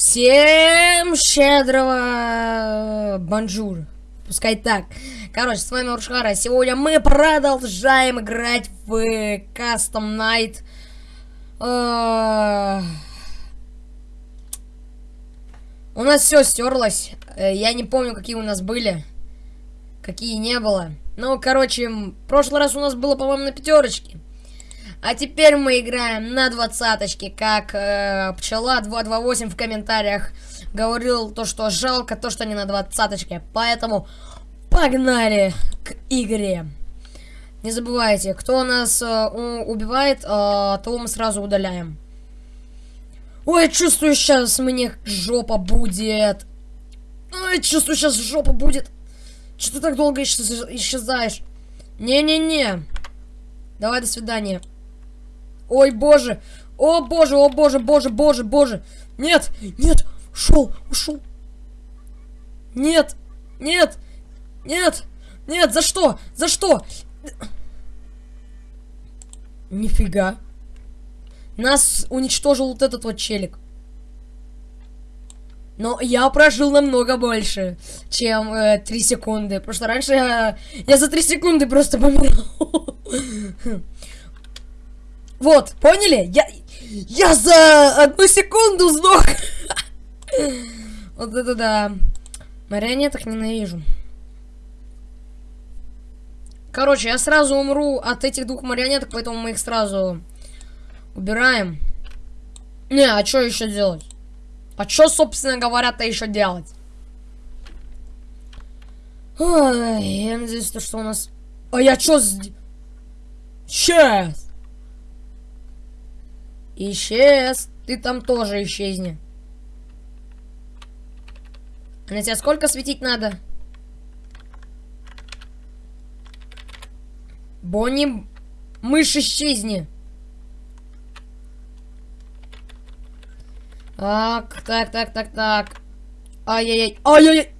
Всем щедрого бонжур. Пускай так. Короче, с вами Уршхара. Сегодня мы продолжаем играть в Custom Night. А, у нас все стерлось. Э, я не помню, какие у нас были. Какие не было. Ну, короче, в прошлый раз у нас было, по-моему, на пятерочке. А теперь мы играем на двадцаточке, как э, Пчела 228 в комментариях говорил то, что жалко то, что не на двадцаточке. Поэтому погнали к игре. Не забывайте, кто нас э, убивает, э, того мы сразу удаляем. Ой, чувствую, сейчас мне жопа будет. Ой, чувствую, сейчас жопа будет. Что ты так долго исчезаешь? Не-не-не. Давай, до свидания. Ой, боже. О, боже, о, боже, боже, боже, боже. Нет, нет, ушел, ушел. Нет, нет, нет, нет, за что, за что? Нифига. Нас уничтожил вот этот вот челик. Но я прожил намного больше, чем э, 3 секунды. Потому раньше я, я за 3 секунды просто помирал. Вот, поняли? Я, я за одну секунду сдох. Вот это да. Марионеток ненавижу. Короче, я сразу умру от этих двух марионеток, поэтому мы их сразу убираем. Не, а что еще делать? А что, собственно говоря-то еще делать? Ой, я надеюсь, что у нас... А я что... Сейчас! Исчез. Ты там тоже исчезни. А на тебя сколько светить надо? Бонни, мышь исчезни. Так, так, так, так, так. Ай-яй-яй, ай-яй-яй.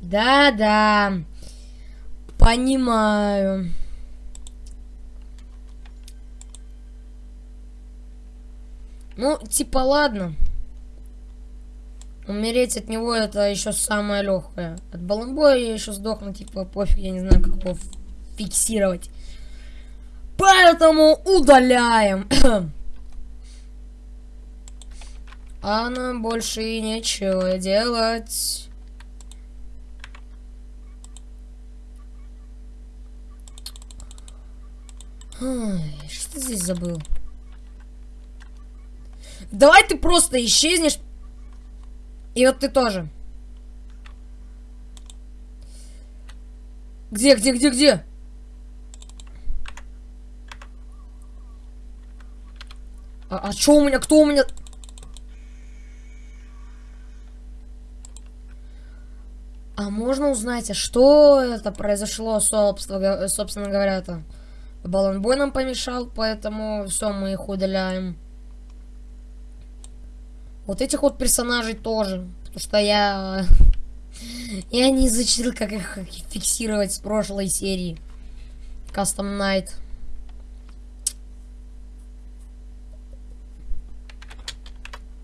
Да-да. Понимаю. Ну, типа, ладно. Умереть от него это еще самое легкое. От баланбоя я еще сдохну, типа, пофиг, я не знаю, как его фиксировать. Поэтому удаляем. а нам больше и нечего делать. Что здесь забыл? Давай ты просто исчезнешь. И вот ты тоже. Где, где, где, где? А, а что у меня? Кто у меня? А можно узнать, а что это произошло, собственно, собственно говоря-то? Баланбой нам помешал, поэтому все, мы их удаляем. Вот этих вот персонажей тоже. Потому что я... Я не изучил, как их фиксировать с прошлой серии. Custom Night.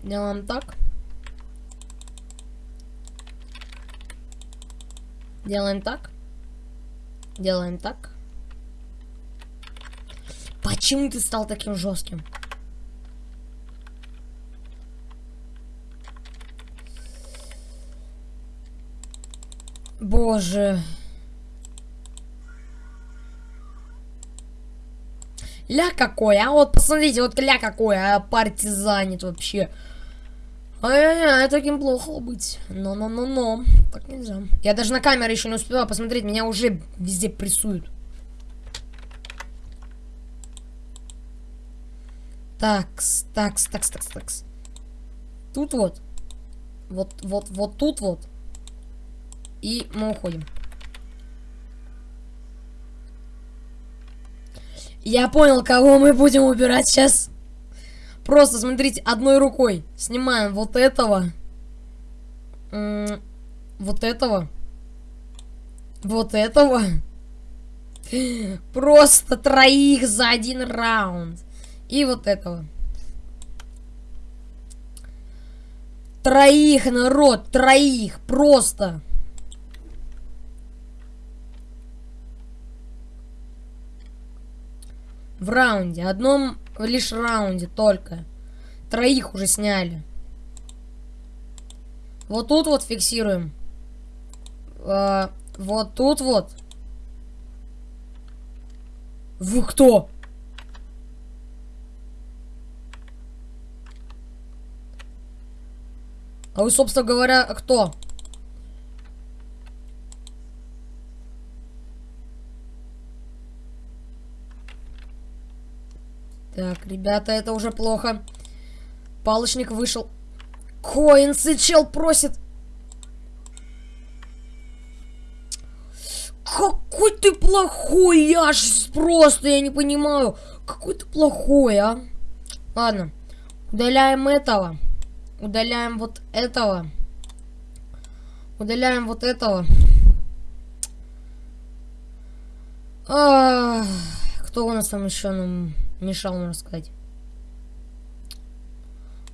Делаем так. Делаем так. Делаем так. Почему ты стал таким жестким? Боже. Ля какой, а вот посмотрите, вот ля какой, а партизанит вообще. Ай-яй-яй, таким плохо быть. Но-но-но-но. Так нельзя. Я даже на камеру еще не успела посмотреть, меня уже везде прессуют. Такс, такс, такс, такс, такс. Тут вот. Вот, вот, вот тут вот. И мы уходим. Я понял, кого мы будем убирать сейчас. Просто, смотрите, одной рукой снимаем вот этого. Вот этого. Вот этого. Просто троих за один раунд. И вот этого. Троих, народ, троих, просто. В раунде, одном лишь раунде только. Троих уже сняли. Вот тут вот фиксируем. А, вот тут вот. Вы кто? А вы, собственно говоря, кто? Так, ребята, это уже плохо. Палочник вышел. Коинсы чел просит. Какой ты плохой, я аж просто, я не понимаю. Какой ты плохой, а? Ладно, удаляем этого. Удаляем вот этого. Удаляем вот этого. А, кто у нас там еще нам мешал, можно сказать?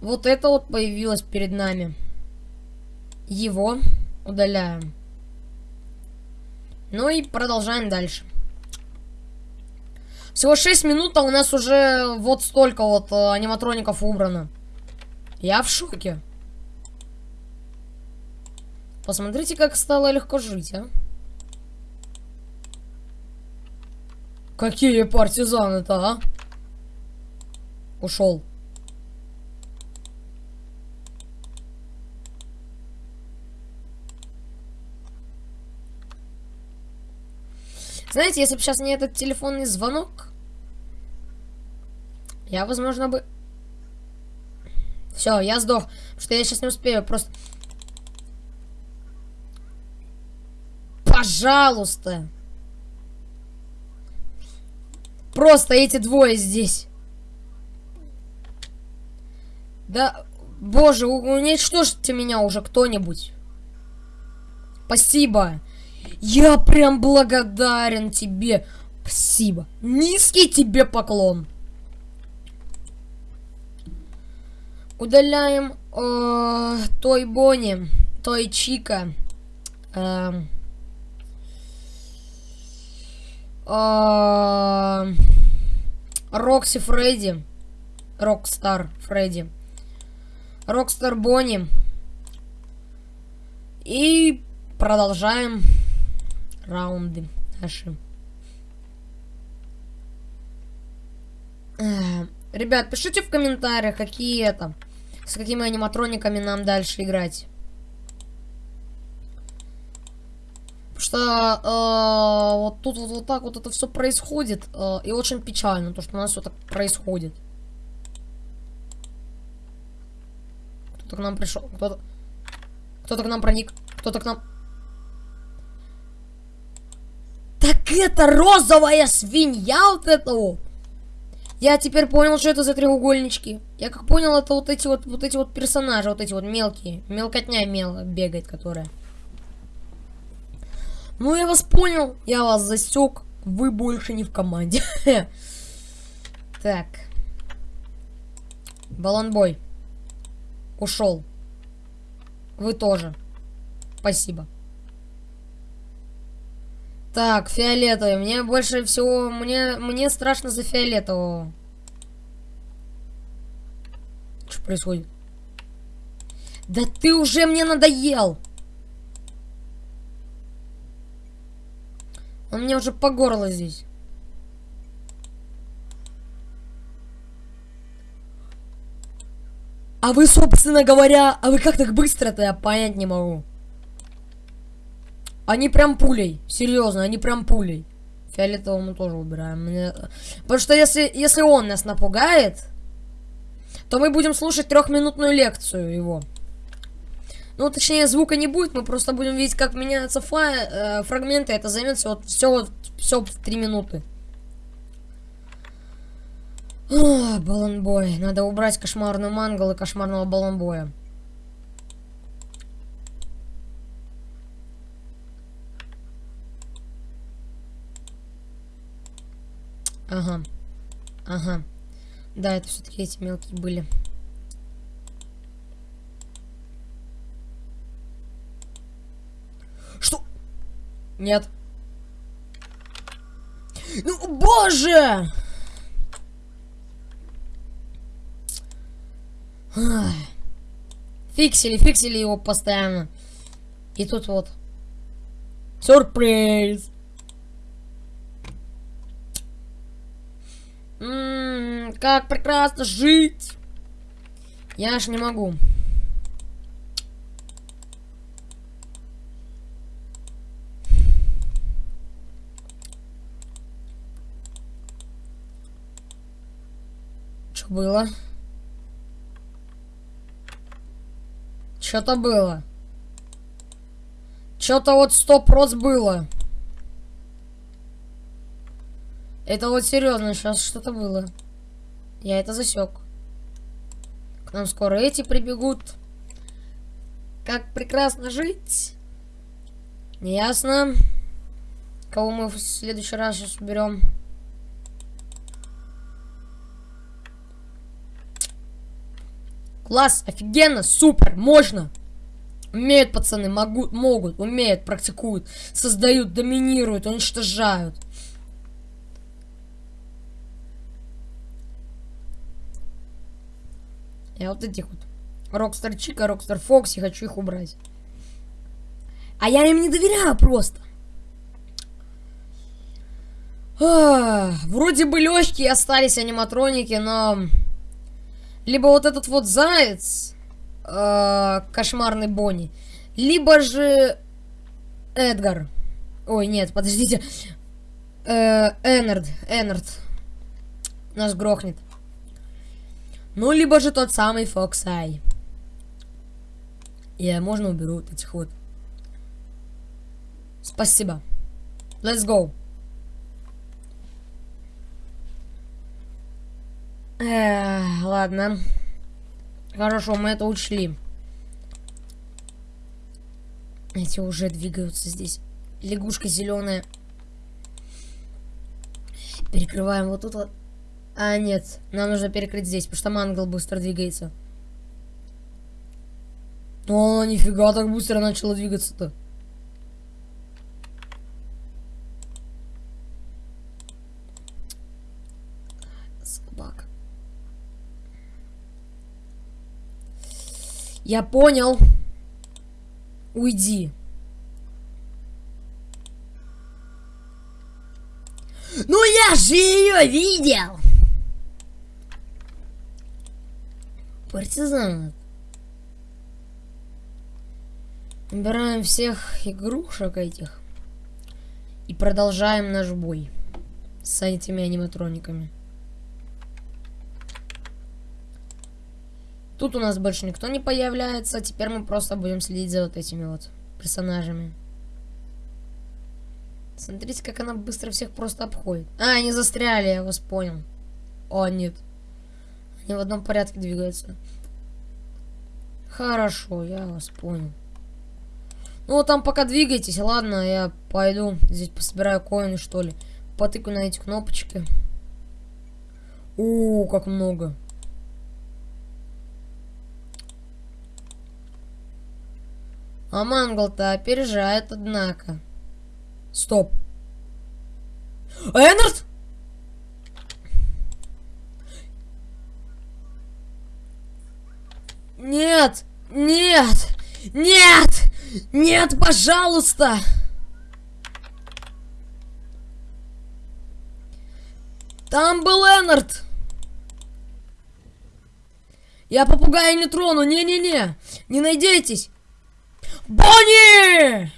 Вот это вот появилось перед нами. Его удаляем. Ну и продолжаем дальше. Всего 6 минут, а у нас уже вот столько вот э, аниматроников убрано. Я в шоке. Посмотрите, как стало легко жить, а. Какие партизаны-то, а? Ушел. Знаете, если бы сейчас не этот телефонный звонок, я, возможно, бы все, я сдох. Потому что я сейчас не успею. Просто... Пожалуйста. Просто эти двое здесь. Да, боже, уничтожьте меня уже кто-нибудь. Спасибо. Я прям благодарен тебе. Спасибо. Низкий тебе поклон. Удаляем э, Toy Bonnie, Toy Chica. Э, э, Рокси Freddy. Rockstar Freddy. Rockstar Bonnie. И продолжаем раунды наши. Э, ребят, пишите в комментариях, какие это с какими аниматрониками нам дальше играть. Потому что э, вот тут вот, вот так вот это все происходит. Э, и очень печально, то, что у нас все так происходит. Кто-то к нам пришел. Кто-то кто-то к нам проник. Кто-то к нам... Так это розовая свинья вот это вот. Я теперь понял, что это за треугольнички. Я как понял, это вот эти вот, вот эти вот персонажи, вот эти вот мелкие. Мелкотня мел бегает, которая. Ну, я вас понял, я вас засек. Вы больше не в команде. Так. Баланбой. Ушел. Вы тоже. Спасибо. Так, фиолетовый. Мне больше всего... Мне, мне страшно за фиолетового. Что происходит? Да ты уже мне надоел! Он мне уже по горло здесь. А вы, собственно говоря, а вы как так быстро-то, я понять не могу. Они прям пулей. Серьезно, они прям пулей. Фиолетового мы тоже убираем. Мне... Потому что если, если он нас напугает, то мы будем слушать трехминутную лекцию его. Ну, точнее, звука не будет, мы просто будем видеть, как меняются фа э, фрагменты. Это займет все, вот, все, все в о, баланбой. Надо убрать кошмарную мангал и кошмарного баланбоя. Ага. Ага. Да, это все-таки эти мелкие были. Что? Нет. Ну, боже! Фиксили, фиксили его постоянно. И тут вот. Сюрприз! М -м, как прекрасно жить! Я аж не могу. Что было? Что-то было. Что-то вот стоп роз было. Это вот серьезно, сейчас что-то было. Я это засек. К нам скоро эти прибегут. Как прекрасно жить. Ясно. Кого мы в следующий раз сейчас берем? Класс, офигенно, супер, можно. Умеют пацаны, могут, могут, умеют, практикуют, создают, доминируют, уничтожают. Я вот этих вот Rockstar Chica, Rockstar Foxy, хочу их убрать. А я им не доверяю просто. А, вроде бы легкие остались аниматроники, но... Либо вот этот вот заяц, э, кошмарный Бонни, либо же Эдгар. Ой, нет, подождите. Э, Эннард, Эннард. Нас грохнет. Ну, либо же тот самый Фоксай. Я можно уберу вот этих вот. Спасибо. Let's go. Эх, ладно. Хорошо, мы это учли. Эти уже двигаются здесь. Лягушка зеленая. Перекрываем вот тут вот. А, нет. Нам нужно перекрыть здесь, потому что мангал быстро двигается. О, нифига так быстро начало двигаться-то. Я понял. Уйди. Ну я же ее видел! Партизан. Убираем всех игрушек этих. И продолжаем наш бой. С этими аниматрониками. Тут у нас больше никто не появляется. Теперь мы просто будем следить за вот этими вот персонажами. Смотрите, как она быстро всех просто обходит. А, они застряли, я вас понял. О, нет. Они в одном порядке двигаются. Хорошо, я вас понял. Ну, там пока двигайтесь, ладно, я пойду здесь пособираю коины, что ли. Потыкаю на эти кнопочки. О, как много. А Мангл-то опережает, однако. Стоп. Эннард! Нет! Нет! Нет! Нет, пожалуйста! Там был Эннард! Я попугая не трону, не-не-не! Не надейтесь! Бонни!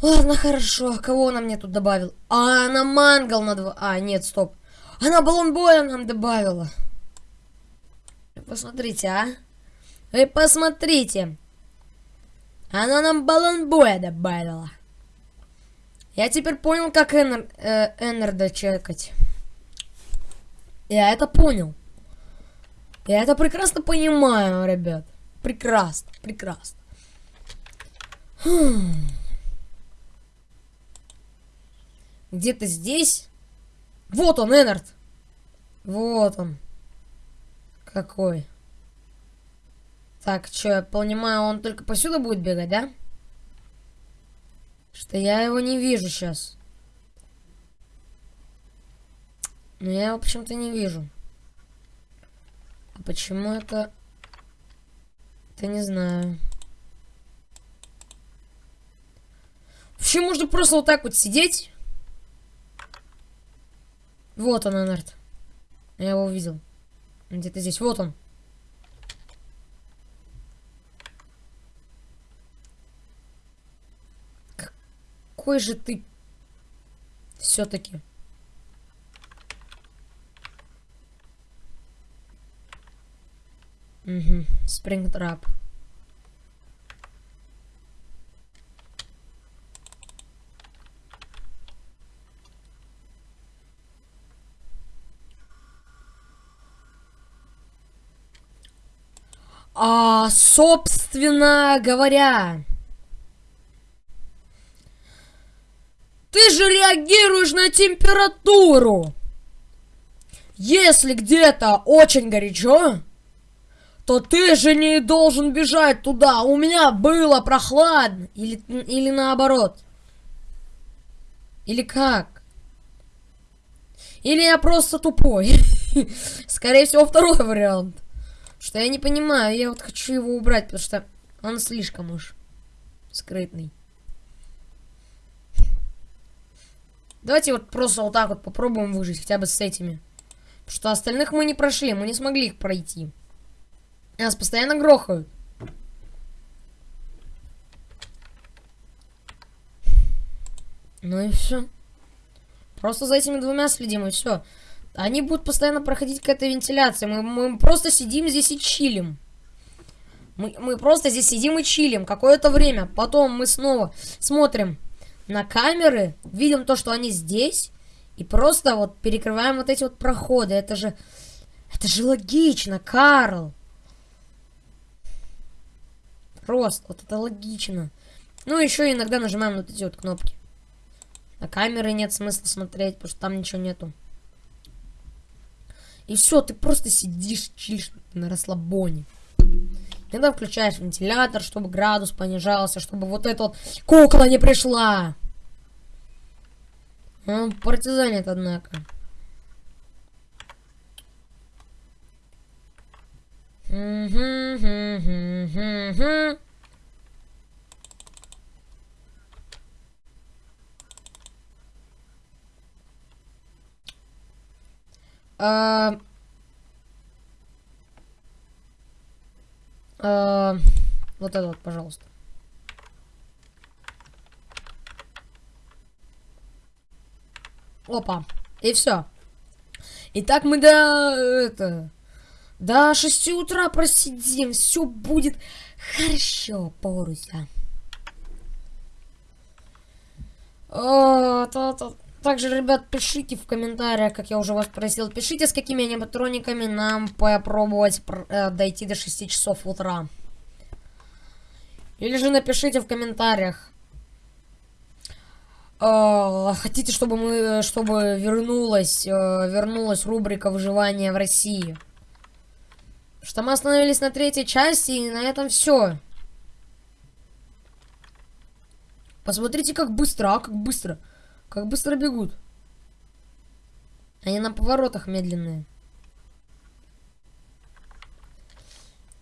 Ладно, хорошо. Кого она мне тут добавил? А, она мангал на два... А, нет, стоп. Она баллон боя нам добавила. Посмотрите, а. Вы посмотрите. Она нам баллон боя добавила. Я теперь понял, как Эннер, э, Эннерда чекать. Я это понял. Я это прекрасно понимаю, ребят. Прекрасно, прекрасно. Где-то здесь. Вот он, Эннард. Вот он. Какой. Так, что, я понимаю, он только посюда будет бегать, да? Что я его не вижу сейчас. Но я его почему-то не вижу. А почему это... Это не знаю. Вообще можно просто вот так вот сидеть. Вот он, Энард. Я его увидел. Где-то здесь. Вот он. Какой же ты все-таки. Угу. Спрингтрап. А, собственно говоря, ты же реагируешь на температуру. Если где-то очень горячо, то ты же не должен бежать туда. У меня было прохладно. Или, или наоборот. Или как? Или я просто тупой. Скорее всего, второй вариант. Что я не понимаю, я вот хочу его убрать, потому что он слишком уж скрытный. Давайте вот просто вот так вот попробуем выжить, хотя бы с этими. Потому что остальных мы не прошли, мы не смогли их пройти. Нас постоянно грохают. Ну и все. Просто за этими двумя следим, и все. Они будут постоянно проходить к этой вентиляции. Мы, мы просто сидим здесь и чилим. Мы, мы просто здесь сидим и чилим какое-то время. Потом мы снова смотрим на камеры, видим то, что они здесь. И просто вот перекрываем вот эти вот проходы. Это же... Это же логично, Карл. Просто, вот это логично. Ну, еще иногда нажимаем вот эти вот кнопки. На камеры нет смысла смотреть, потому что там ничего нету. И все, ты просто сидишь, чилишь на расслабоне. Иногда включаешь вентилятор, чтобы градус понижался, чтобы вот эта вот кукла не пришла. Он партизанит, однако. А, вот это вот, пожалуйста. Опа. И все. Итак, мы до... Это... До 6 утра просидим. Все будет хорошо, Поруся. То. Также, ребят, пишите в комментариях, как я уже вас просил, пишите, с какими аниматрониками нам попробовать э, дойти до 6 часов утра. Или же напишите в комментариях. Э, хотите, чтобы мы, чтобы вернулась, э, вернулась рубрика выживания в России? Что мы остановились на третьей части, и на этом все. Посмотрите, как быстро, а, как быстро. Как быстро бегут. Они на поворотах медленные.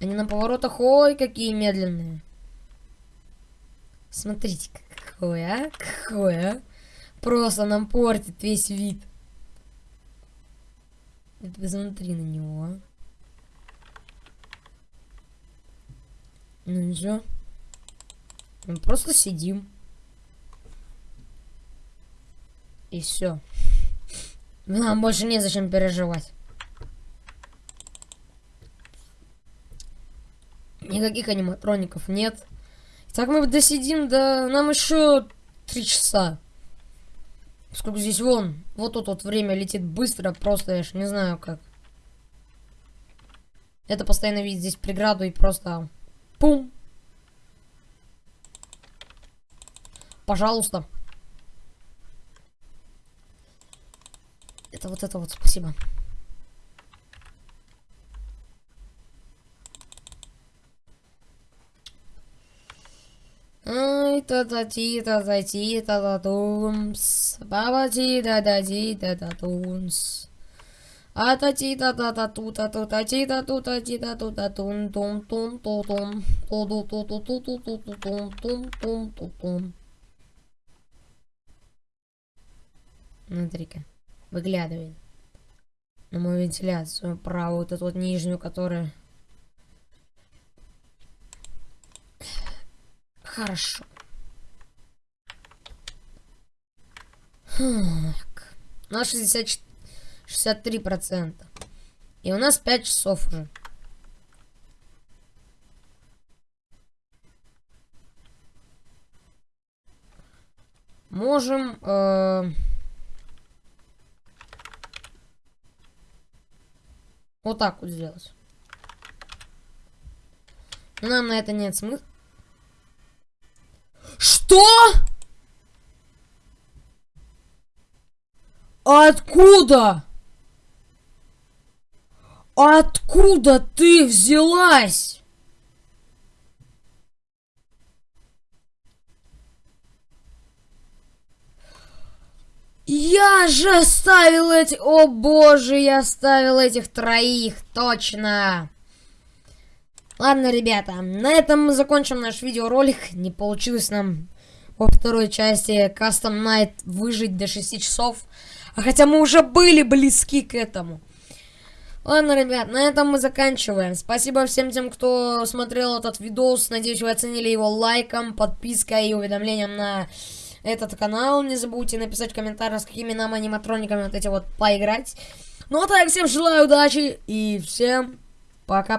Они на поворотах, ой, какие медленные. Смотрите, какой, а? Какой, а? Просто нам портит весь вид. Посмотри на него, а. Ну ничего. Мы просто сидим. И все. Нам больше незачем переживать. Никаких аниматроников нет. Так мы досидим до... Нам еще три часа. Сколько здесь вон. Вот тут вот время летит быстро. Просто я ж не знаю как. Это постоянно видит здесь преграду и просто... Пум. Пожалуйста. Это вот это вот, спасибо. Та та ти та та ти та та тумс. Баба ти да да ти та та тумс. А та ти та та та ту та ту та ти та ту та ти та ту та тун тум тум ту тум. Ту ту ту ту ту ту ту ту тум тум тум ту тум. Смотри-ка, выглядывает на мою вентиляцию правую, эту вот нижнюю, которая... Хорошо. Так. У нас 60, 63 процента. И у нас 5 часов уже. Можем... Э Вот так вот сделать. Но нам на это нет смысла. Что? Откуда? Откуда ты взялась? Я же оставил эти... О боже, я оставил этих троих, точно. Ладно, ребята, на этом мы закончим наш видеоролик. Не получилось нам во второй части Custom Night выжить до 6 часов. А хотя мы уже были близки к этому. Ладно, ребят, на этом мы заканчиваем. Спасибо всем тем, кто смотрел этот видос. Надеюсь, вы оценили его лайком, подпиской и уведомлением на этот канал. Не забудьте написать в комментариях, с какими нам аниматрониками вот эти вот поиграть. Ну а так, всем желаю удачи и всем пока.